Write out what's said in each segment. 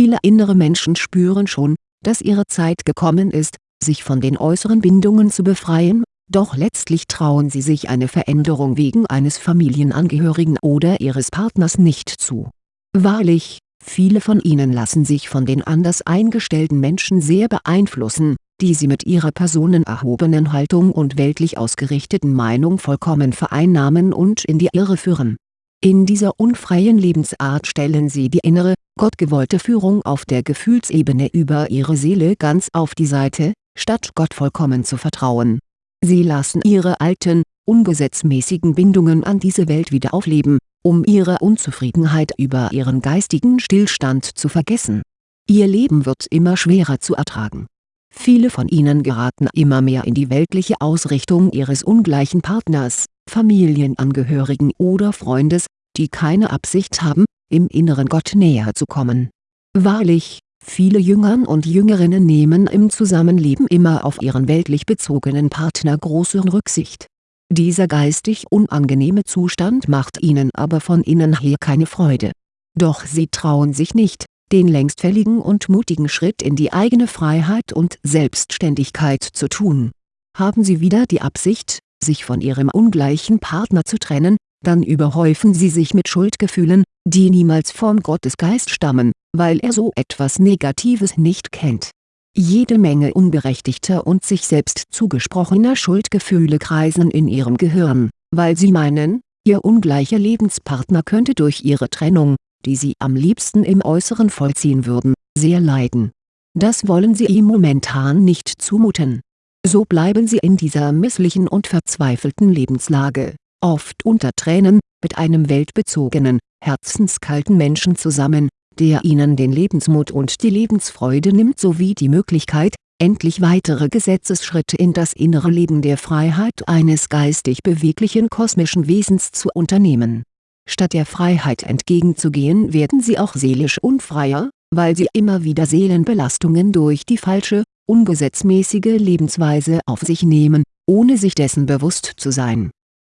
Viele innere Menschen spüren schon, dass ihre Zeit gekommen ist, sich von den äußeren Bindungen zu befreien, doch letztlich trauen sie sich eine Veränderung wegen eines Familienangehörigen oder ihres Partners nicht zu. Wahrlich, viele von ihnen lassen sich von den anders eingestellten Menschen sehr beeinflussen, die sie mit ihrer personenerhobenen Haltung und weltlich ausgerichteten Meinung vollkommen vereinnahmen und in die Irre führen. In dieser unfreien Lebensart stellen sie die innere, gottgewollte Führung auf der Gefühlsebene über ihre Seele ganz auf die Seite, statt Gott vollkommen zu vertrauen. Sie lassen ihre alten, ungesetzmäßigen Bindungen an diese Welt wieder aufleben, um ihre Unzufriedenheit über ihren geistigen Stillstand zu vergessen. Ihr Leben wird immer schwerer zu ertragen. Viele von ihnen geraten immer mehr in die weltliche Ausrichtung ihres ungleichen Partners, Familienangehörigen oder Freundes, die keine Absicht haben, im inneren Gott näher zu kommen. Wahrlich, Viele Jüngern und Jüngerinnen nehmen im Zusammenleben immer auf ihren weltlich bezogenen Partner große Rücksicht. Dieser geistig unangenehme Zustand macht ihnen aber von innen her keine Freude. Doch sie trauen sich nicht, den längstfälligen und mutigen Schritt in die eigene Freiheit und Selbstständigkeit zu tun. Haben sie wieder die Absicht, sich von ihrem ungleichen Partner zu trennen, dann überhäufen sie sich mit Schuldgefühlen, die niemals vom Gottesgeist stammen, weil er so etwas Negatives nicht kennt. Jede Menge unberechtigter und sich selbst zugesprochener Schuldgefühle kreisen in ihrem Gehirn, weil sie meinen, ihr ungleicher Lebenspartner könnte durch ihre Trennung, die sie am liebsten im Äußeren vollziehen würden, sehr leiden. Das wollen sie ihm momentan nicht zumuten. So bleiben sie in dieser misslichen und verzweifelten Lebenslage, oft unter Tränen, mit einem weltbezogenen, herzenskalten Menschen zusammen, der ihnen den Lebensmut und die Lebensfreude nimmt sowie die Möglichkeit, endlich weitere Gesetzesschritte in das innere Leben der Freiheit eines geistig beweglichen kosmischen Wesens zu unternehmen. Statt der Freiheit entgegenzugehen werden sie auch seelisch unfreier, weil sie immer wieder Seelenbelastungen durch die falsche, ungesetzmäßige Lebensweise auf sich nehmen, ohne sich dessen bewusst zu sein.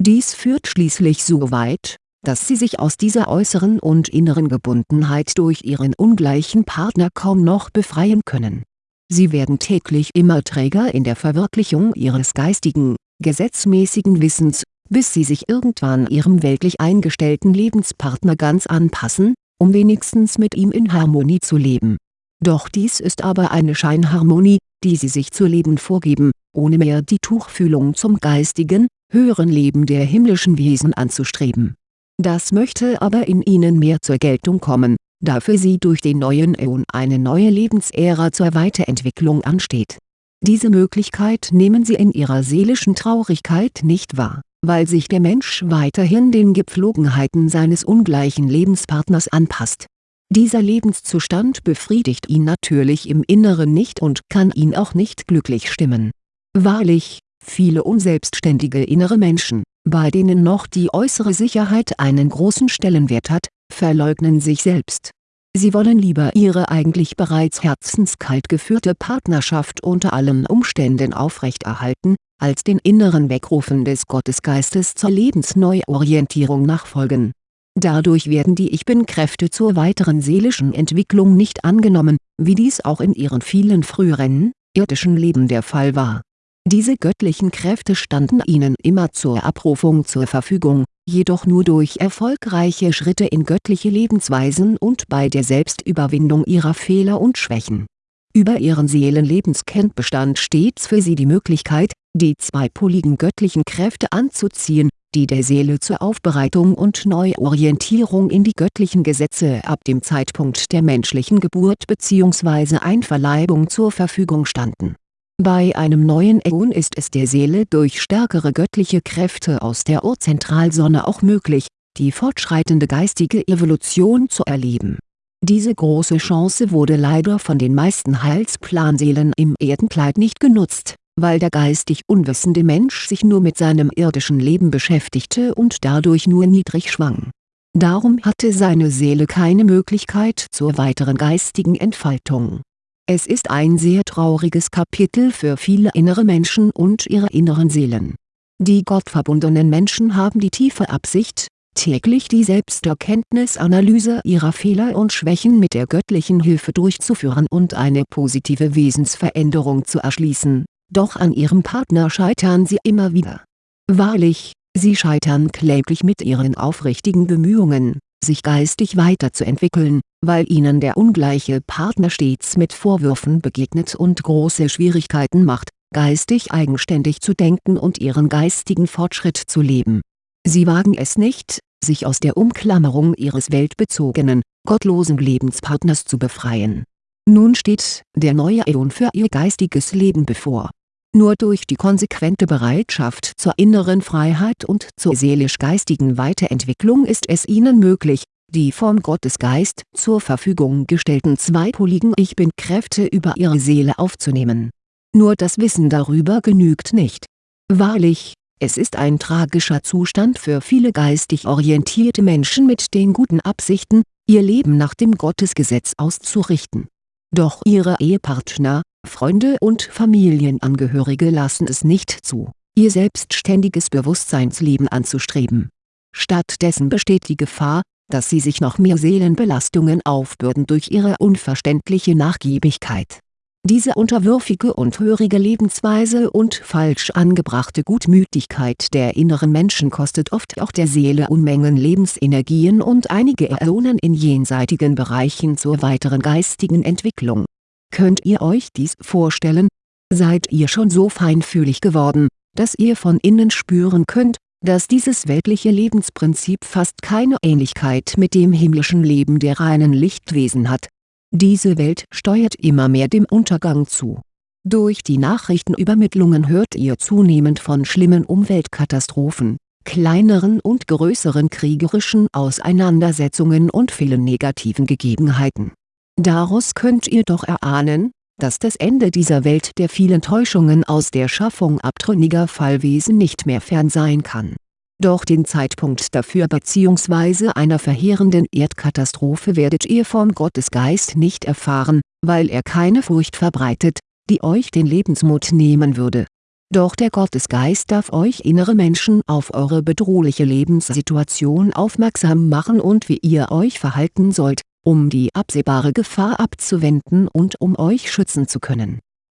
Dies führt schließlich so weit, dass sie sich aus dieser äußeren und inneren Gebundenheit durch ihren ungleichen Partner kaum noch befreien können. Sie werden täglich immer träger in der Verwirklichung ihres geistigen, gesetzmäßigen Wissens, bis sie sich irgendwann ihrem weltlich eingestellten Lebenspartner ganz anpassen, um wenigstens mit ihm in Harmonie zu leben. Doch dies ist aber eine Scheinharmonie, die sie sich zu leben vorgeben, ohne mehr die Tuchfühlung zum geistigen, höheren Leben der himmlischen Wesen anzustreben das möchte aber in ihnen mehr zur Geltung kommen, da für sie durch den neuen Äon eine neue Lebensära zur Weiterentwicklung ansteht. Diese Möglichkeit nehmen sie in ihrer seelischen Traurigkeit nicht wahr, weil sich der Mensch weiterhin den Gepflogenheiten seines ungleichen Lebenspartners anpasst. Dieser Lebenszustand befriedigt ihn natürlich im Inneren nicht und kann ihn auch nicht glücklich stimmen. Wahrlich, viele unselbstständige innere Menschen, bei denen noch die äußere Sicherheit einen großen Stellenwert hat, verleugnen sich selbst. Sie wollen lieber ihre eigentlich bereits herzenskalt geführte Partnerschaft unter allen Umständen aufrechterhalten, als den inneren Wegrufen des Gottesgeistes zur Lebensneuorientierung nachfolgen. Dadurch werden die Ich Bin-Kräfte zur weiteren seelischen Entwicklung nicht angenommen, wie dies auch in ihren vielen früheren, irdischen Leben der Fall war diese göttlichen Kräfte standen ihnen immer zur Abrufung zur Verfügung, jedoch nur durch erfolgreiche Schritte in göttliche Lebensweisen und bei der Selbstüberwindung ihrer Fehler und Schwächen. Über ihren Seelenlebenskennt bestand stets für sie die Möglichkeit, die zweipoligen göttlichen Kräfte anzuziehen, die der Seele zur Aufbereitung und Neuorientierung in die göttlichen Gesetze ab dem Zeitpunkt der menschlichen Geburt bzw. Einverleibung zur Verfügung standen bei einem neuen Äon ist es der Seele durch stärkere göttliche Kräfte aus der Urzentralsonne auch möglich, die fortschreitende geistige Evolution zu erleben. Diese große Chance wurde leider von den meisten Heilsplanseelen im Erdenkleid nicht genutzt, weil der geistig unwissende Mensch sich nur mit seinem irdischen Leben beschäftigte und dadurch nur niedrig schwang. Darum hatte seine Seele keine Möglichkeit zur weiteren geistigen Entfaltung es ist ein sehr trauriges Kapitel für viele innere Menschen und ihre inneren Seelen. Die gottverbundenen Menschen haben die tiefe Absicht, täglich die Selbsterkenntnisanalyse ihrer Fehler und Schwächen mit der göttlichen Hilfe durchzuführen und eine positive Wesensveränderung zu erschließen, doch an ihrem Partner scheitern sie immer wieder. Wahrlich, sie scheitern kläglich mit ihren aufrichtigen Bemühungen, sich geistig weiterzuentwickeln, weil ihnen der ungleiche Partner stets mit Vorwürfen begegnet und große Schwierigkeiten macht, geistig eigenständig zu denken und ihren geistigen Fortschritt zu leben. Sie wagen es nicht, sich aus der Umklammerung ihres weltbezogenen, gottlosen Lebenspartners zu befreien. Nun steht der neue Äon für ihr geistiges Leben bevor. Nur durch die konsequente Bereitschaft zur inneren Freiheit und zur seelisch-geistigen Weiterentwicklung ist es ihnen möglich, die vom Gottesgeist zur Verfügung gestellten zweipoligen Ich Bin-Kräfte über ihre Seele aufzunehmen. Nur das Wissen darüber genügt nicht. Wahrlich, es ist ein tragischer Zustand für viele geistig orientierte Menschen mit den guten Absichten, ihr Leben nach dem Gottesgesetz auszurichten. Doch ihre Ehepartner, Freunde und Familienangehörige lassen es nicht zu, ihr selbstständiges Bewusstseinsleben anzustreben. Stattdessen besteht die Gefahr, dass sie sich noch mehr Seelenbelastungen aufbürden durch ihre unverständliche Nachgiebigkeit. Diese unterwürfige und hörige Lebensweise und falsch angebrachte Gutmütigkeit der inneren Menschen kostet oft auch der Seele Unmengen Lebensenergien und einige Äonen in jenseitigen Bereichen zur weiteren geistigen Entwicklung. Könnt ihr euch dies vorstellen? Seid ihr schon so feinfühlig geworden, dass ihr von innen spüren könnt, dass dieses weltliche Lebensprinzip fast keine Ähnlichkeit mit dem himmlischen Leben der reinen Lichtwesen hat. Diese Welt steuert immer mehr dem Untergang zu. Durch die Nachrichtenübermittlungen hört ihr zunehmend von schlimmen Umweltkatastrophen, kleineren und größeren kriegerischen Auseinandersetzungen und vielen negativen Gegebenheiten. Daraus könnt ihr doch erahnen, dass das Ende dieser Welt der vielen Täuschungen aus der Schaffung abtrünniger Fallwesen nicht mehr fern sein kann. Doch den Zeitpunkt dafür bzw. einer verheerenden Erdkatastrophe werdet ihr vom Gottesgeist nicht erfahren, weil er keine Furcht verbreitet, die euch den Lebensmut nehmen würde. Doch der Gottesgeist darf euch innere Menschen auf eure bedrohliche Lebenssituation aufmerksam machen und wie ihr euch verhalten sollt, um die absehbare Gefahr abzuwenden und um euch schützen zu können.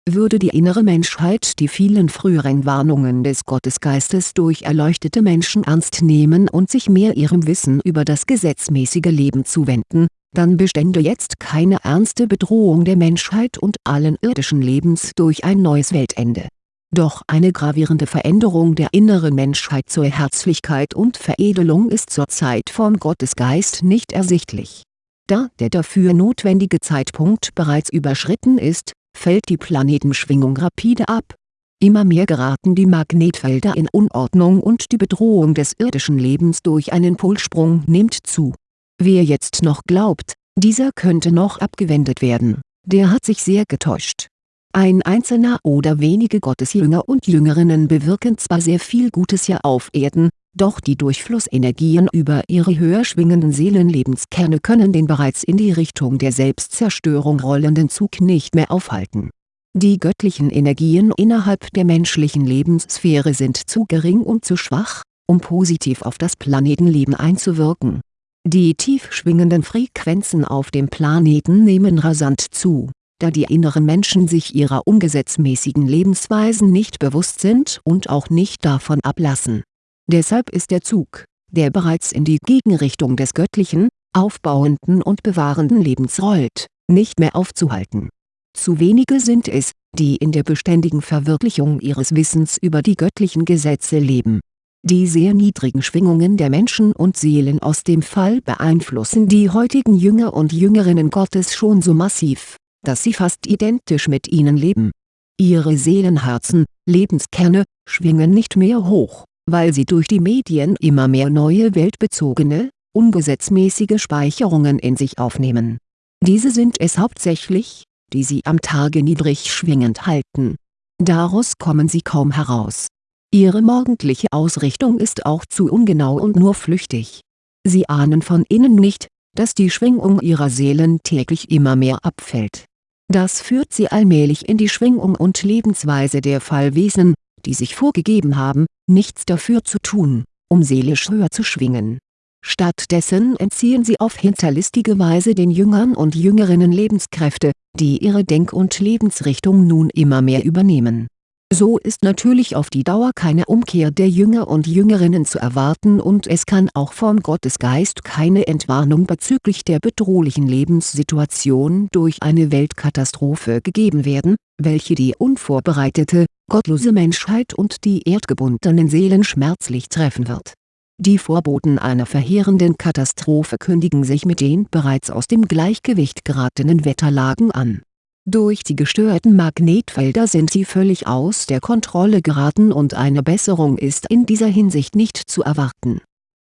Würde die innere Menschheit die vielen früheren Warnungen des Gottesgeistes durch erleuchtete Menschen ernst nehmen und sich mehr ihrem Wissen über das gesetzmäßige Leben zuwenden, dann bestände jetzt keine ernste Bedrohung der Menschheit und allen irdischen Lebens durch ein neues Weltende. Doch eine gravierende Veränderung der inneren Menschheit zur Herzlichkeit und Veredelung ist zurzeit vom Gottesgeist nicht ersichtlich da der dafür notwendige Zeitpunkt bereits überschritten ist, fällt die Planetenschwingung rapide ab. Immer mehr geraten die Magnetfelder in Unordnung und die Bedrohung des irdischen Lebens durch einen Polsprung nimmt zu. Wer jetzt noch glaubt, dieser könnte noch abgewendet werden, der hat sich sehr getäuscht. Ein einzelner oder wenige Gottesjünger und Jüngerinnen bewirken zwar sehr viel Gutes hier auf Erden, doch die Durchflussenergien über ihre höher schwingenden Seelenlebenskerne können den bereits in die Richtung der Selbstzerstörung rollenden Zug nicht mehr aufhalten. Die göttlichen Energien innerhalb der menschlichen Lebenssphäre sind zu gering und zu schwach, um positiv auf das Planetenleben einzuwirken. Die tief schwingenden Frequenzen auf dem Planeten nehmen rasant zu, da die inneren Menschen sich ihrer ungesetzmäßigen Lebensweisen nicht bewusst sind und auch nicht davon ablassen Deshalb ist der Zug, der bereits in die Gegenrichtung des göttlichen, aufbauenden und bewahrenden Lebens rollt, nicht mehr aufzuhalten. Zu wenige sind es, die in der beständigen Verwirklichung ihres Wissens über die göttlichen Gesetze leben. Die sehr niedrigen Schwingungen der Menschen und Seelen aus dem Fall beeinflussen die heutigen Jünger und Jüngerinnen Gottes schon so massiv, dass sie fast identisch mit ihnen leben. Ihre Seelenherzen, Lebenskerne, schwingen nicht mehr hoch weil sie durch die Medien immer mehr neue weltbezogene, ungesetzmäßige Speicherungen in sich aufnehmen. Diese sind es hauptsächlich, die sie am Tage niedrig schwingend halten. Daraus kommen sie kaum heraus. Ihre morgendliche Ausrichtung ist auch zu ungenau und nur flüchtig. Sie ahnen von innen nicht, dass die Schwingung ihrer Seelen täglich immer mehr abfällt. Das führt sie allmählich in die Schwingung und Lebensweise der Fallwesen, die sich vorgegeben haben, nichts dafür zu tun, um seelisch höher zu schwingen. Stattdessen entziehen sie auf hinterlistige Weise den Jüngern und Jüngerinnen Lebenskräfte, die ihre Denk- und Lebensrichtung nun immer mehr übernehmen so ist natürlich auf die Dauer keine Umkehr der Jünger und Jüngerinnen zu erwarten und es kann auch vom Gottesgeist keine Entwarnung bezüglich der bedrohlichen Lebenssituation durch eine Weltkatastrophe gegeben werden, welche die unvorbereitete, gottlose Menschheit und die erdgebundenen Seelen schmerzlich treffen wird. Die Vorboten einer verheerenden Katastrophe kündigen sich mit den bereits aus dem Gleichgewicht geratenen Wetterlagen an durch die gestörten Magnetfelder sind sie völlig aus der Kontrolle geraten und eine Besserung ist in dieser Hinsicht nicht zu erwarten.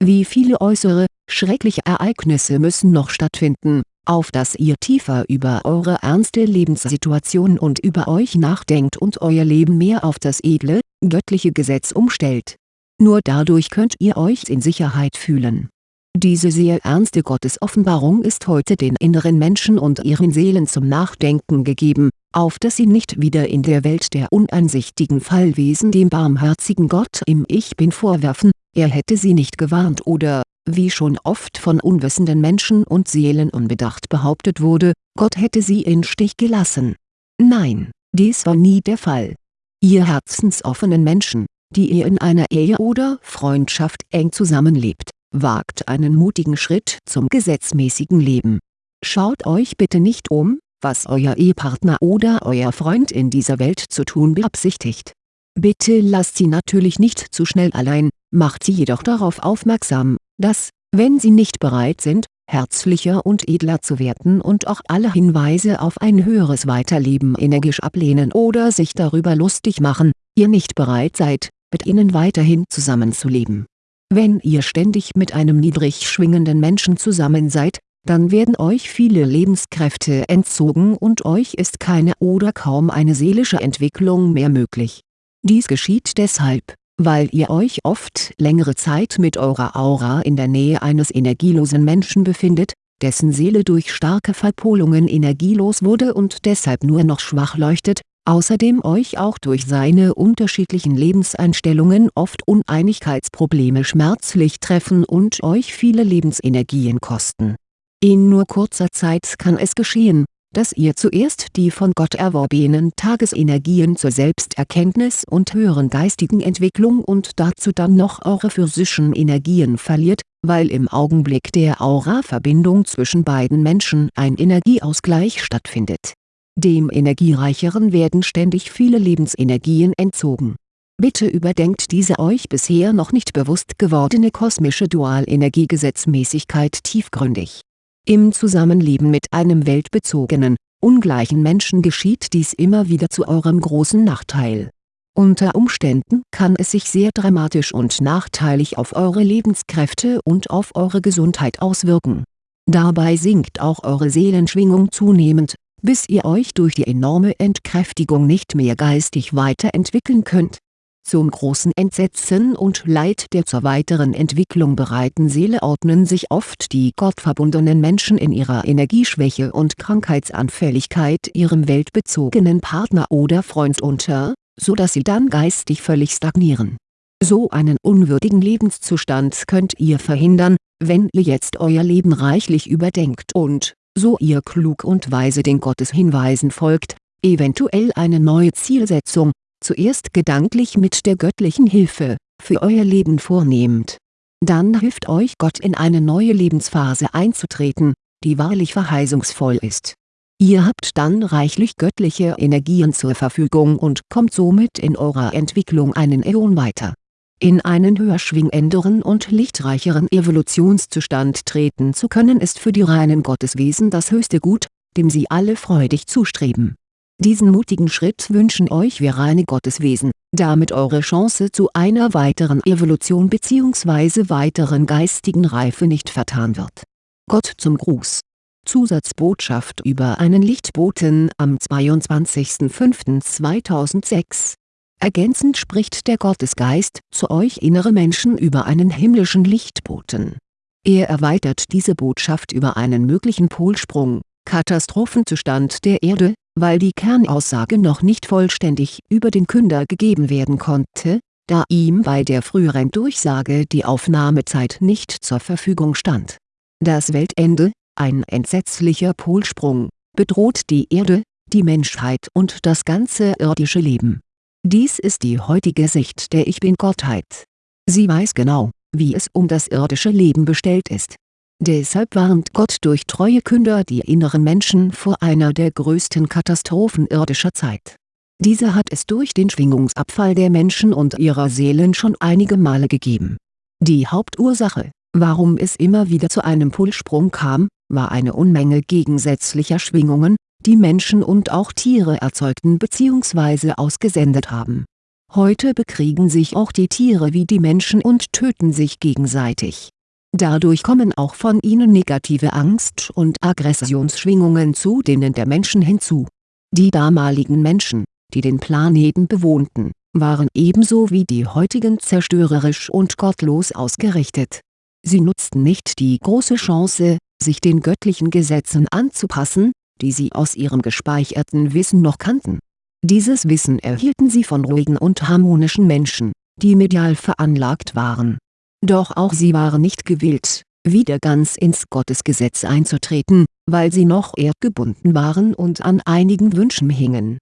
Wie viele äußere, schreckliche Ereignisse müssen noch stattfinden, auf dass ihr tiefer über eure ernste Lebenssituation und über euch nachdenkt und euer Leben mehr auf das edle, göttliche Gesetz umstellt. Nur dadurch könnt ihr euch in Sicherheit fühlen diese sehr ernste Gottesoffenbarung ist heute den inneren Menschen und ihren Seelen zum Nachdenken gegeben, auf dass sie nicht wieder in der Welt der uneinsichtigen Fallwesen dem barmherzigen Gott im Ich Bin vorwerfen, er hätte sie nicht gewarnt oder, wie schon oft von unwissenden Menschen und Seelen unbedacht behauptet wurde, Gott hätte sie in Stich gelassen. Nein, dies war nie der Fall. Ihr herzensoffenen Menschen, die ihr in einer Ehe oder Freundschaft eng zusammenlebt wagt einen mutigen Schritt zum gesetzmäßigen Leben. Schaut euch bitte nicht um, was euer Ehepartner oder euer Freund in dieser Welt zu tun beabsichtigt. Bitte lasst sie natürlich nicht zu schnell allein, macht sie jedoch darauf aufmerksam, dass, wenn sie nicht bereit sind, herzlicher und edler zu werden und auch alle Hinweise auf ein höheres Weiterleben energisch ablehnen oder sich darüber lustig machen, ihr nicht bereit seid, mit ihnen weiterhin zusammenzuleben wenn ihr ständig mit einem niedrig schwingenden Menschen zusammen seid, dann werden euch viele Lebenskräfte entzogen und euch ist keine oder kaum eine seelische Entwicklung mehr möglich. Dies geschieht deshalb, weil ihr euch oft längere Zeit mit eurer Aura in der Nähe eines energielosen Menschen befindet, dessen Seele durch starke Verpolungen energielos wurde und deshalb nur noch schwach leuchtet, außerdem euch auch durch seine unterschiedlichen Lebenseinstellungen oft Uneinigkeitsprobleme schmerzlich treffen und euch viele Lebensenergien kosten. In nur kurzer Zeit kann es geschehen, dass ihr zuerst die von Gott erworbenen Tagesenergien zur Selbsterkenntnis und höheren geistigen Entwicklung und dazu dann noch eure physischen Energien verliert, weil im Augenblick der Aura-Verbindung zwischen beiden Menschen ein Energieausgleich stattfindet dem Energiereicheren werden ständig viele Lebensenergien entzogen. Bitte überdenkt diese euch bisher noch nicht bewusst gewordene kosmische Dualenergiegesetzmäßigkeit tiefgründig. Im Zusammenleben mit einem weltbezogenen, ungleichen Menschen geschieht dies immer wieder zu eurem großen Nachteil. Unter Umständen kann es sich sehr dramatisch und nachteilig auf eure Lebenskräfte und auf eure Gesundheit auswirken. Dabei sinkt auch eure Seelenschwingung zunehmend, bis ihr euch durch die enorme Entkräftigung nicht mehr geistig weiterentwickeln könnt. Zum großen Entsetzen und Leid der zur weiteren Entwicklung bereiten Seele ordnen sich oft die gottverbundenen Menschen in ihrer Energieschwäche und Krankheitsanfälligkeit ihrem weltbezogenen Partner oder Freund unter, so dass sie dann geistig völlig stagnieren. So einen unwürdigen Lebenszustand könnt ihr verhindern, wenn ihr jetzt euer Leben reichlich überdenkt und, so ihr klug und weise den Gotteshinweisen folgt, eventuell eine neue Zielsetzung, zuerst gedanklich mit der göttlichen Hilfe, für euer Leben vornehmt. Dann hilft euch Gott in eine neue Lebensphase einzutreten, die wahrlich verheißungsvoll ist. Ihr habt dann reichlich göttliche Energien zur Verfügung und kommt somit in eurer Entwicklung einen Äon weiter in einen höher schwingenderen und lichtreicheren Evolutionszustand treten zu können ist für die reinen Gotteswesen das höchste Gut, dem sie alle freudig zustreben. Diesen mutigen Schritt wünschen euch wir reine Gotteswesen, damit eure Chance zu einer weiteren Evolution bzw. weiteren geistigen Reife nicht vertan wird. Gott zum Gruß Zusatzbotschaft über einen Lichtboten am 22.05.2006 Ergänzend spricht der Gottesgeist zu euch innere Menschen über einen himmlischen Lichtboten. Er erweitert diese Botschaft über einen möglichen Polsprung, Katastrophenzustand der Erde, weil die Kernaussage noch nicht vollständig über den Künder gegeben werden konnte, da ihm bei der früheren Durchsage die Aufnahmezeit nicht zur Verfügung stand. Das Weltende, ein entsetzlicher Polsprung, bedroht die Erde, die Menschheit und das ganze irdische Leben. Dies ist die heutige Sicht der Ich-Bin-Gottheit. Sie weiß genau, wie es um das irdische Leben bestellt ist. Deshalb warnt Gott durch treue Künder die inneren Menschen vor einer der größten Katastrophen irdischer Zeit diese hat es durch den Schwingungsabfall der Menschen und ihrer Seelen schon einige Male gegeben. Die Hauptursache, warum es immer wieder zu einem Pulssprung kam, war eine Unmenge gegensätzlicher Schwingungen, die Menschen und auch Tiere erzeugten bzw. ausgesendet haben. Heute bekriegen sich auch die Tiere wie die Menschen und töten sich gegenseitig. Dadurch kommen auch von ihnen negative Angst- und Aggressionsschwingungen zu denen der Menschen hinzu. Die damaligen Menschen, die den Planeten bewohnten, waren ebenso wie die heutigen zerstörerisch und gottlos ausgerichtet. Sie nutzten nicht die große Chance, sich den göttlichen Gesetzen anzupassen, die sie aus ihrem gespeicherten Wissen noch kannten. Dieses Wissen erhielten sie von ruhigen und harmonischen Menschen, die medial veranlagt waren. Doch auch sie waren nicht gewillt, wieder ganz ins Gottesgesetz einzutreten, weil sie noch erdgebunden waren und an einigen Wünschen hingen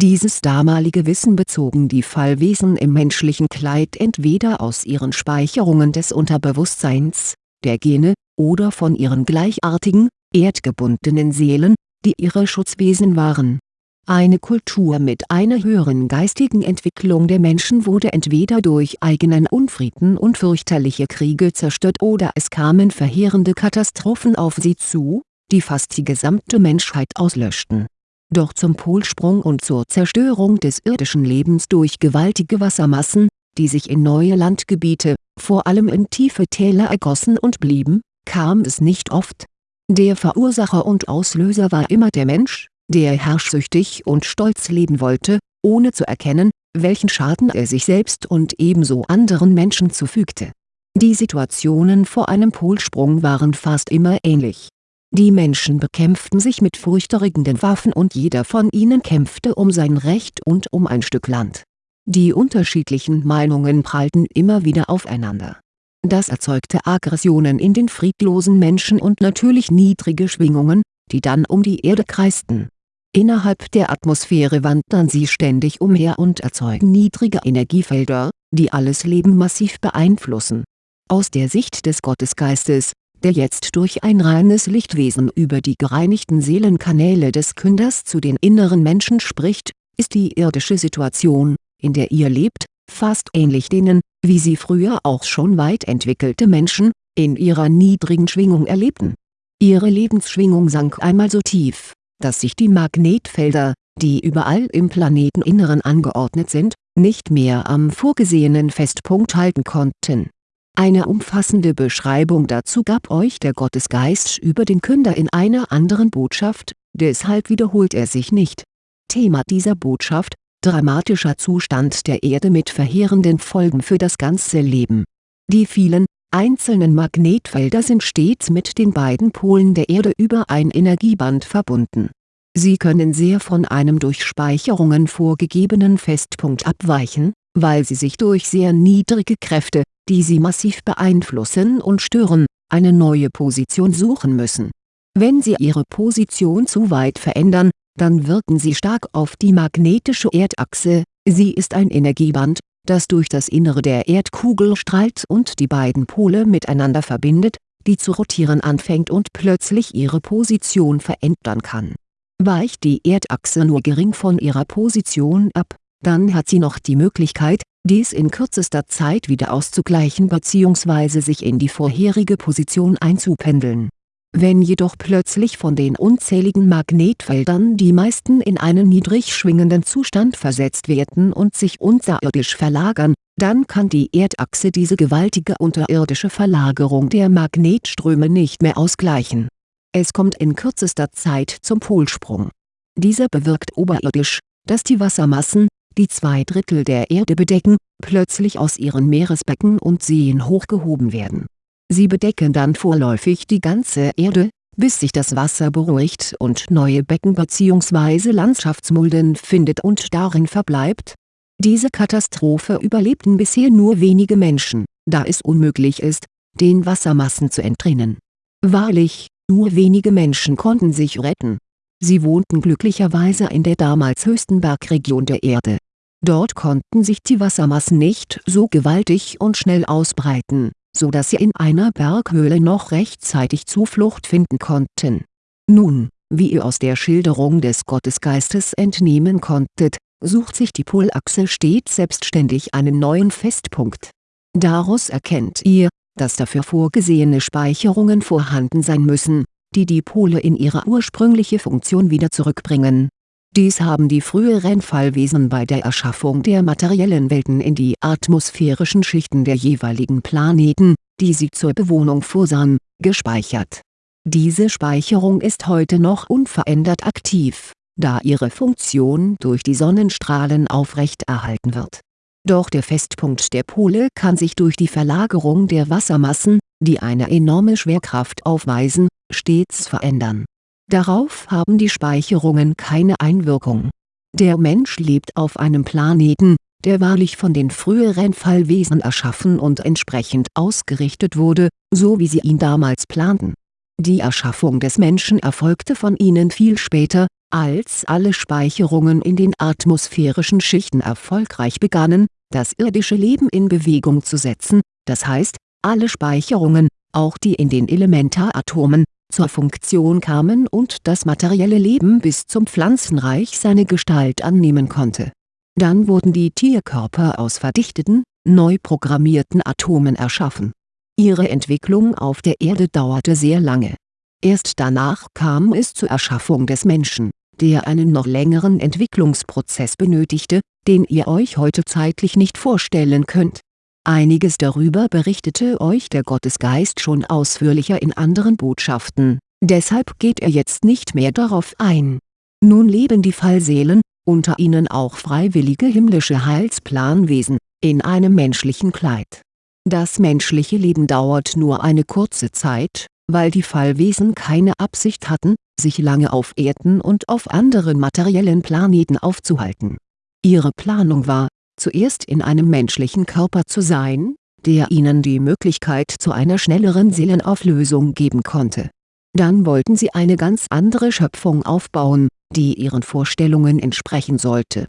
dieses damalige Wissen bezogen die Fallwesen im menschlichen Kleid entweder aus ihren Speicherungen des Unterbewusstseins, der Gene, oder von ihren gleichartigen, erdgebundenen Seelen, die ihre Schutzwesen waren. Eine Kultur mit einer höheren geistigen Entwicklung der Menschen wurde entweder durch eigenen Unfrieden und fürchterliche Kriege zerstört oder es kamen verheerende Katastrophen auf sie zu, die fast die gesamte Menschheit auslöschten doch zum Polsprung und zur Zerstörung des irdischen Lebens durch gewaltige Wassermassen, die sich in neue Landgebiete, vor allem in tiefe Täler ergossen und blieben, kam es nicht oft. Der Verursacher und Auslöser war immer der Mensch, der herrschsüchtig und stolz leben wollte, ohne zu erkennen, welchen Schaden er sich selbst und ebenso anderen Menschen zufügte. Die Situationen vor einem Polsprung waren fast immer ähnlich die Menschen bekämpften sich mit furchterregenden Waffen und jeder von ihnen kämpfte um sein Recht und um ein Stück Land. Die unterschiedlichen Meinungen prallten immer wieder aufeinander. Das erzeugte Aggressionen in den friedlosen Menschen und natürlich niedrige Schwingungen, die dann um die Erde kreisten. Innerhalb der Atmosphäre wandern sie ständig umher und erzeugen niedrige Energiefelder, die alles Leben massiv beeinflussen. Aus der Sicht des Gottesgeistes, der jetzt durch ein reines Lichtwesen über die gereinigten Seelenkanäle des Künders zu den inneren Menschen spricht, ist die irdische Situation, in der ihr lebt, fast ähnlich denen, wie sie früher auch schon weit entwickelte Menschen, in ihrer niedrigen Schwingung erlebten. Ihre Lebensschwingung sank einmal so tief, dass sich die Magnetfelder, die überall im Planeteninneren angeordnet sind, nicht mehr am vorgesehenen Festpunkt halten konnten eine umfassende Beschreibung dazu gab euch der Gottesgeist über den Künder in einer anderen Botschaft, deshalb wiederholt er sich nicht. Thema dieser Botschaft, dramatischer Zustand der Erde mit verheerenden Folgen für das ganze Leben. Die vielen, einzelnen Magnetfelder sind stets mit den beiden Polen der Erde über ein Energieband verbunden. Sie können sehr von einem durch Speicherungen vorgegebenen Festpunkt abweichen, weil sie sich durch sehr niedrige Kräfte, die sie massiv beeinflussen und stören, eine neue Position suchen müssen. Wenn sie ihre Position zu weit verändern, dann wirken sie stark auf die magnetische Erdachse, sie ist ein Energieband, das durch das Innere der Erdkugel strahlt und die beiden Pole miteinander verbindet, die zu rotieren anfängt und plötzlich ihre Position verändern kann. Weicht die Erdachse nur gering von ihrer Position ab, dann hat sie noch die Möglichkeit, dies in kürzester Zeit wieder auszugleichen bzw. sich in die vorherige Position einzupendeln. Wenn jedoch plötzlich von den unzähligen Magnetfeldern die meisten in einen niedrig schwingenden Zustand versetzt werden und sich unterirdisch verlagern, dann kann die Erdachse diese gewaltige unterirdische Verlagerung der Magnetströme nicht mehr ausgleichen. Es kommt in kürzester Zeit zum Polsprung. Dieser bewirkt oberirdisch, dass die Wassermassen, die zwei Drittel der Erde bedecken, plötzlich aus ihren Meeresbecken und Seen hochgehoben werden. Sie bedecken dann vorläufig die ganze Erde, bis sich das Wasser beruhigt und neue Becken bzw. Landschaftsmulden findet und darin verbleibt. Diese Katastrophe überlebten bisher nur wenige Menschen, da es unmöglich ist, den Wassermassen zu entrinnen. Wahrlich, nur wenige Menschen konnten sich retten. Sie wohnten glücklicherweise in der damals höchsten Bergregion der Erde. Dort konnten sich die Wassermassen nicht so gewaltig und schnell ausbreiten, so dass sie in einer Berghöhle noch rechtzeitig Zuflucht finden konnten. Nun, wie ihr aus der Schilderung des Gottesgeistes entnehmen konntet, sucht sich die Polachse stets selbstständig einen neuen Festpunkt. Daraus erkennt ihr, dass dafür vorgesehene Speicherungen vorhanden sein müssen, die die Pole in ihre ursprüngliche Funktion wieder zurückbringen. Dies haben die früheren Fallwesen bei der Erschaffung der materiellen Welten in die atmosphärischen Schichten der jeweiligen Planeten, die sie zur Bewohnung vorsahen, gespeichert. Diese Speicherung ist heute noch unverändert aktiv da ihre Funktion durch die Sonnenstrahlen aufrechterhalten wird. Doch der Festpunkt der Pole kann sich durch die Verlagerung der Wassermassen, die eine enorme Schwerkraft aufweisen, stets verändern. Darauf haben die Speicherungen keine Einwirkung. Der Mensch lebt auf einem Planeten, der wahrlich von den früheren Fallwesen erschaffen und entsprechend ausgerichtet wurde, so wie sie ihn damals planten. Die Erschaffung des Menschen erfolgte von ihnen viel später, als alle Speicherungen in den atmosphärischen Schichten erfolgreich begannen, das irdische Leben in Bewegung zu setzen, das heißt, alle Speicherungen, auch die in den Elementaratomen, zur Funktion kamen und das materielle Leben bis zum Pflanzenreich seine Gestalt annehmen konnte. Dann wurden die Tierkörper aus verdichteten, neu programmierten Atomen erschaffen. Ihre Entwicklung auf der Erde dauerte sehr lange. Erst danach kam es zur Erschaffung des Menschen der einen noch längeren Entwicklungsprozess benötigte, den ihr euch heute zeitlich nicht vorstellen könnt. Einiges darüber berichtete euch der Gottesgeist schon ausführlicher in anderen Botschaften, deshalb geht er jetzt nicht mehr darauf ein. Nun leben die Fallseelen, unter ihnen auch freiwillige himmlische Heilsplanwesen, in einem menschlichen Kleid. Das menschliche Leben dauert nur eine kurze Zeit, weil die Fallwesen keine Absicht hatten, sich lange auf Erden und auf anderen materiellen Planeten aufzuhalten. Ihre Planung war, zuerst in einem menschlichen Körper zu sein, der ihnen die Möglichkeit zu einer schnelleren Seelenauflösung geben konnte. Dann wollten sie eine ganz andere Schöpfung aufbauen, die ihren Vorstellungen entsprechen sollte.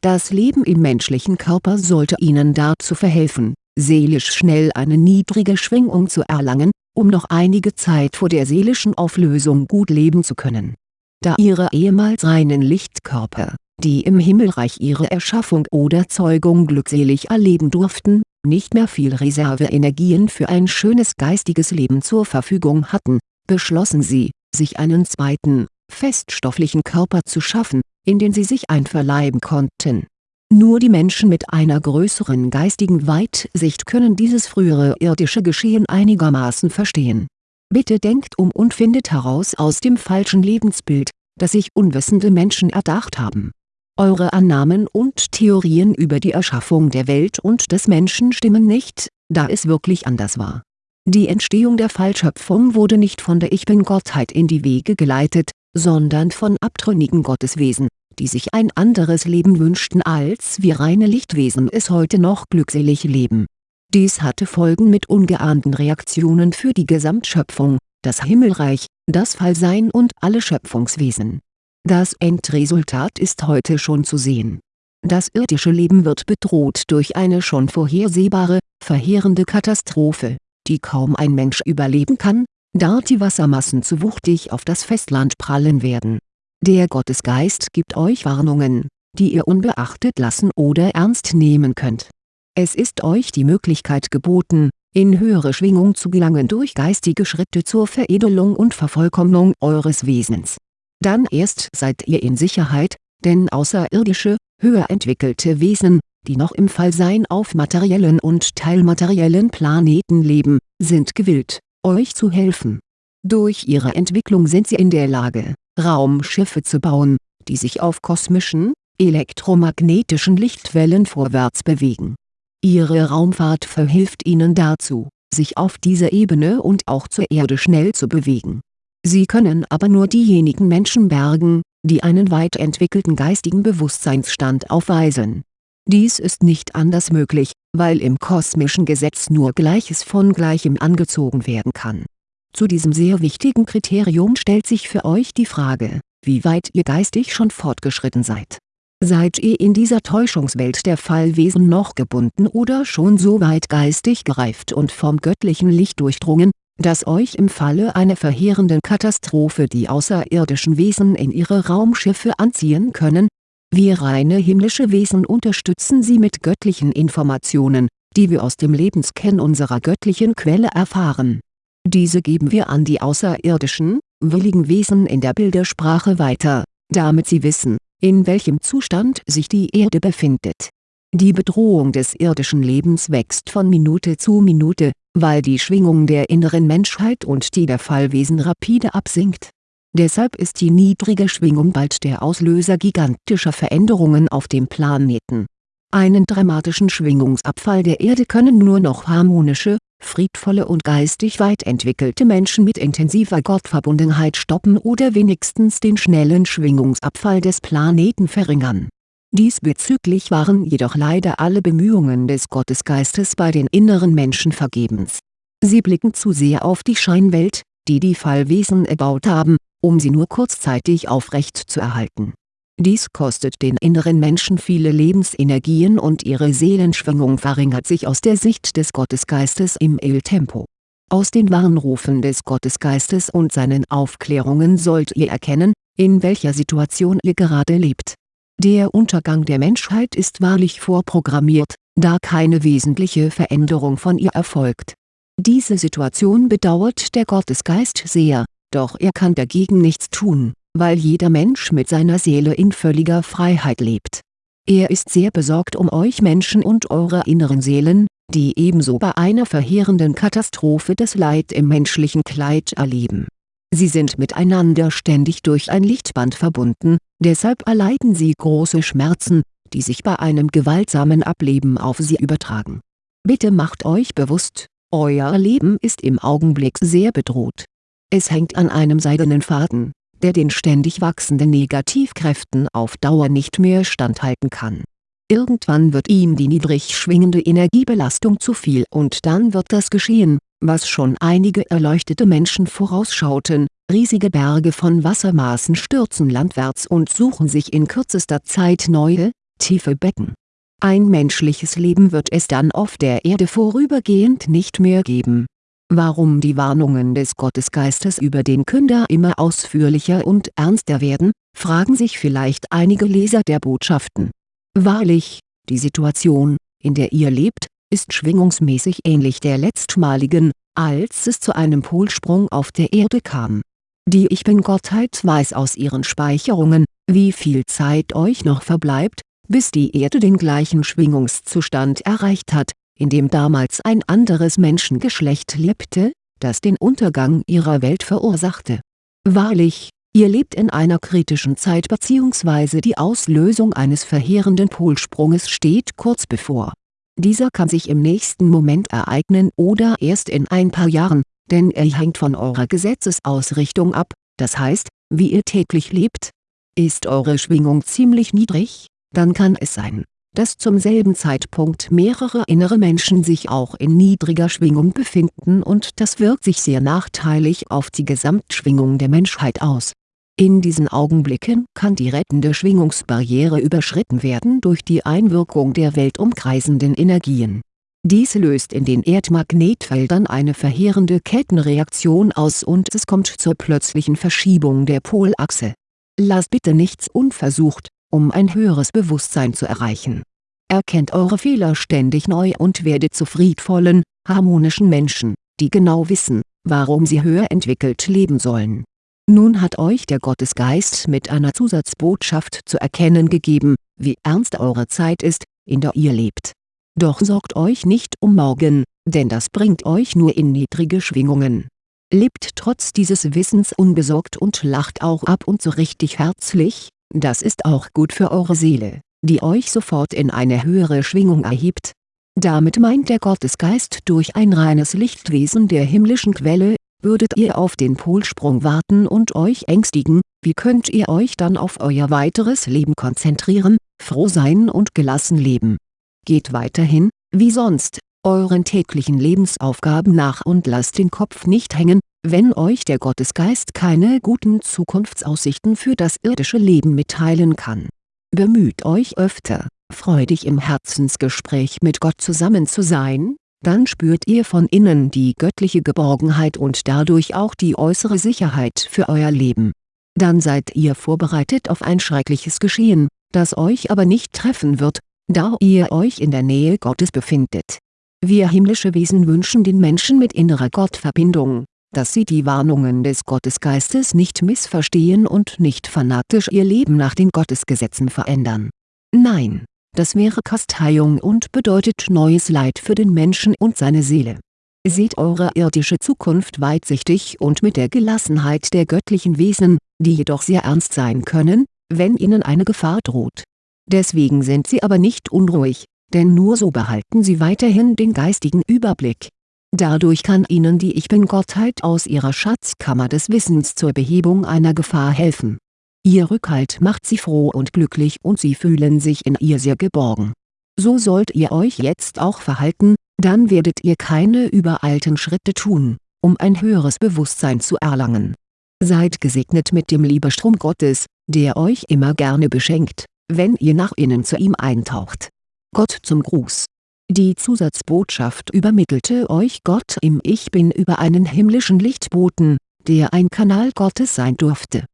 Das Leben im menschlichen Körper sollte ihnen dazu verhelfen, seelisch schnell eine niedrige Schwingung zu erlangen, um noch einige Zeit vor der seelischen Auflösung gut leben zu können. Da ihre ehemals reinen Lichtkörper, die im Himmelreich ihre Erschaffung oder Zeugung glückselig erleben durften, nicht mehr viel Reserveenergien für ein schönes geistiges Leben zur Verfügung hatten, beschlossen sie, sich einen zweiten, feststofflichen Körper zu schaffen, in den sie sich einverleiben konnten nur die Menschen mit einer größeren geistigen Weitsicht können dieses frühere irdische Geschehen einigermaßen verstehen. Bitte denkt um und findet heraus aus dem falschen Lebensbild, das sich unwissende Menschen erdacht haben. Eure Annahmen und Theorien über die Erschaffung der Welt und des Menschen stimmen nicht, da es wirklich anders war. Die Entstehung der Fallschöpfung wurde nicht von der Ich-Bin-Gottheit in die Wege geleitet, sondern von abtrünnigen Gotteswesen, die sich ein anderes Leben wünschten als wir reine Lichtwesen es heute noch glückselig leben. Dies hatte Folgen mit ungeahnten Reaktionen für die Gesamtschöpfung, das Himmelreich, das Fallsein und alle Schöpfungswesen. Das Endresultat ist heute schon zu sehen. Das irdische Leben wird bedroht durch eine schon vorhersehbare, verheerende Katastrophe, die kaum ein Mensch überleben kann, da die Wassermassen zu wuchtig auf das Festland prallen werden der Gottesgeist gibt euch Warnungen, die ihr unbeachtet lassen oder ernst nehmen könnt. Es ist euch die Möglichkeit geboten, in höhere Schwingung zu gelangen durch geistige Schritte zur Veredelung und Vervollkommnung eures Wesens. Dann erst seid ihr in Sicherheit, denn außerirdische, höher entwickelte Wesen, die noch im Fallsein auf materiellen und teilmateriellen Planeten leben, sind gewillt, euch zu helfen. Durch ihre Entwicklung sind sie in der Lage, Raumschiffe zu bauen, die sich auf kosmischen, elektromagnetischen Lichtwellen vorwärts bewegen. Ihre Raumfahrt verhilft ihnen dazu, sich auf dieser Ebene und auch zur Erde schnell zu bewegen. Sie können aber nur diejenigen Menschen bergen, die einen weit entwickelten geistigen Bewusstseinsstand aufweisen. Dies ist nicht anders möglich, weil im kosmischen Gesetz nur Gleiches von Gleichem angezogen werden kann. Zu diesem sehr wichtigen Kriterium stellt sich für euch die Frage, wie weit ihr geistig schon fortgeschritten seid. Seid ihr in dieser Täuschungswelt der Fallwesen noch gebunden oder schon so weit geistig gereift und vom göttlichen Licht durchdrungen, dass euch im Falle einer verheerenden Katastrophe die außerirdischen Wesen in ihre Raumschiffe anziehen können? Wir reine himmlische Wesen unterstützen sie mit göttlichen Informationen, die wir aus dem Lebenskern unserer göttlichen Quelle erfahren. Diese geben wir an die außerirdischen, willigen Wesen in der Bildersprache weiter, damit sie wissen, in welchem Zustand sich die Erde befindet. Die Bedrohung des irdischen Lebens wächst von Minute zu Minute, weil die Schwingung der inneren Menschheit und die der Fallwesen rapide absinkt. Deshalb ist die niedrige Schwingung bald der Auslöser gigantischer Veränderungen auf dem Planeten. Einen dramatischen Schwingungsabfall der Erde können nur noch harmonische, friedvolle und geistig weit entwickelte Menschen mit intensiver Gottverbundenheit stoppen oder wenigstens den schnellen Schwingungsabfall des Planeten verringern Diesbezüglich waren jedoch leider alle Bemühungen des Gottesgeistes bei den inneren Menschen vergebens. Sie blicken zu sehr auf die Scheinwelt, die die Fallwesen erbaut haben, um sie nur kurzzeitig aufrecht zu erhalten. Dies kostet den inneren Menschen viele Lebensenergien und ihre Seelenschwingung verringert sich aus der Sicht des Gottesgeistes im Il-Tempo. Aus den Warnrufen des Gottesgeistes und seinen Aufklärungen sollt ihr erkennen, in welcher Situation ihr gerade lebt der Untergang der Menschheit ist wahrlich vorprogrammiert, da keine wesentliche Veränderung von ihr erfolgt. Diese Situation bedauert der Gottesgeist sehr, doch er kann dagegen nichts tun, weil jeder Mensch mit seiner Seele in völliger Freiheit lebt. Er ist sehr besorgt um euch Menschen und eure inneren Seelen, die ebenso bei einer verheerenden Katastrophe das Leid im menschlichen Kleid erleben Sie sind miteinander ständig durch ein Lichtband verbunden, deshalb erleiden sie große Schmerzen, die sich bei einem gewaltsamen Ableben auf sie übertragen. Bitte macht euch bewusst, euer Leben ist im Augenblick sehr bedroht. Es hängt an einem seidenen Faden, der den ständig wachsenden Negativkräften auf Dauer nicht mehr standhalten kann. Irgendwann wird ihm die niedrig schwingende Energiebelastung zu viel und dann wird das geschehen, was schon einige erleuchtete Menschen vorausschauten, riesige Berge von Wassermaßen stürzen landwärts und suchen sich in kürzester Zeit neue, tiefe Becken. Ein menschliches Leben wird es dann auf der Erde vorübergehend nicht mehr geben. Warum die Warnungen des Gottesgeistes über den Künder immer ausführlicher und ernster werden, fragen sich vielleicht einige Leser der Botschaften. Wahrlich, die Situation, in der ihr lebt, ist schwingungsmäßig ähnlich der letztmaligen, als es zu einem Polsprung auf der Erde kam. Die Ich Bin-Gottheit weiß aus ihren Speicherungen, wie viel Zeit euch noch verbleibt, bis die Erde den gleichen Schwingungszustand erreicht hat, in dem damals ein anderes Menschengeschlecht lebte, das den Untergang ihrer Welt verursachte. Wahrlich, ihr lebt in einer kritischen Zeit bzw. die Auslösung eines verheerenden Polsprunges steht kurz bevor dieser kann sich im nächsten Moment ereignen oder erst in ein paar Jahren, denn er hängt von eurer Gesetzesausrichtung ab, das heißt, wie ihr täglich lebt. Ist eure Schwingung ziemlich niedrig, dann kann es sein, dass zum selben Zeitpunkt mehrere innere Menschen sich auch in niedriger Schwingung befinden und das wirkt sich sehr nachteilig auf die Gesamtschwingung der Menschheit aus in diesen Augenblicken kann die rettende Schwingungsbarriere überschritten werden durch die Einwirkung der weltumkreisenden Energien. Dies löst in den Erdmagnetfeldern eine verheerende Kettenreaktion aus und es kommt zur plötzlichen Verschiebung der Polachse. Lasst bitte nichts unversucht, um ein höheres Bewusstsein zu erreichen. Erkennt eure Fehler ständig neu und werdet zu friedvollen, harmonischen Menschen, die genau wissen, warum sie höher entwickelt leben sollen nun hat euch der Gottesgeist mit einer Zusatzbotschaft zu erkennen gegeben, wie ernst eure Zeit ist, in der ihr lebt. Doch sorgt euch nicht um morgen, denn das bringt euch nur in niedrige Schwingungen. Lebt trotz dieses Wissens unbesorgt und lacht auch ab und zu richtig herzlich, das ist auch gut für eure Seele, die euch sofort in eine höhere Schwingung erhebt. Damit meint der Gottesgeist durch ein reines Lichtwesen der himmlischen Quelle würdet ihr auf den Polsprung warten und euch ängstigen, wie könnt ihr euch dann auf euer weiteres Leben konzentrieren, froh sein und gelassen leben? Geht weiterhin, wie sonst, euren täglichen Lebensaufgaben nach und lasst den Kopf nicht hängen, wenn euch der Gottesgeist keine guten Zukunftsaussichten für das irdische Leben mitteilen kann. Bemüht euch öfter, freudig im Herzensgespräch mit Gott zusammen zu sein, dann spürt ihr von innen die göttliche Geborgenheit und dadurch auch die äußere Sicherheit für euer Leben. Dann seid ihr vorbereitet auf ein schreckliches Geschehen, das euch aber nicht treffen wird, da ihr euch in der Nähe Gottes befindet. Wir himmlische Wesen wünschen den Menschen mit innerer Gottverbindung, dass sie die Warnungen des Gottesgeistes nicht missverstehen und nicht fanatisch ihr Leben nach den Gottesgesetzen verändern. Nein, das wäre Kasteiung und bedeutet neues Leid für den Menschen und seine Seele. Seht eure irdische Zukunft weitsichtig und mit der Gelassenheit der göttlichen Wesen, die jedoch sehr ernst sein können, wenn ihnen eine Gefahr droht. Deswegen sind sie aber nicht unruhig, denn nur so behalten sie weiterhin den geistigen Überblick. Dadurch kann ihnen die Ich-Bin-Gottheit aus ihrer Schatzkammer des Wissens zur Behebung einer Gefahr helfen Ihr Rückhalt macht sie froh und glücklich und sie fühlen sich in ihr sehr geborgen. So sollt ihr euch jetzt auch verhalten, dann werdet ihr keine übereilten Schritte tun, um ein höheres Bewusstsein zu erlangen. Seid gesegnet mit dem Liebestrom Gottes, der euch immer gerne beschenkt, wenn ihr nach innen zu ihm eintaucht. Gott zum Gruß Die Zusatzbotschaft übermittelte euch Gott im Ich Bin über einen himmlischen Lichtboten, der ein Kanal Gottes sein durfte